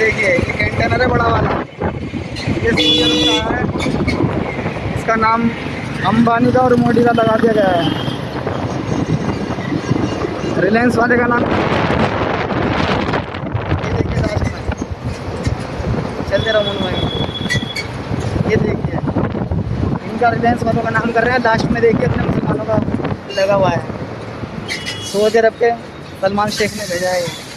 देखिए, ये कंटेनर है बड़ा वाला। ये का है। इसका नाम अंबानी का और मोदी का लगा दिया गया है। रिलायंस वाले का नाम। ये देखिए लास्ट चलते रहो मन भाई। ये देखिए। इनका रिलायंस वालों का नाम कर रहे हैं। लास्ट में देखिए अपने मुसलमानों का लगा हुआ है। सऊदी अरब के सलमान शेख ने भेजा है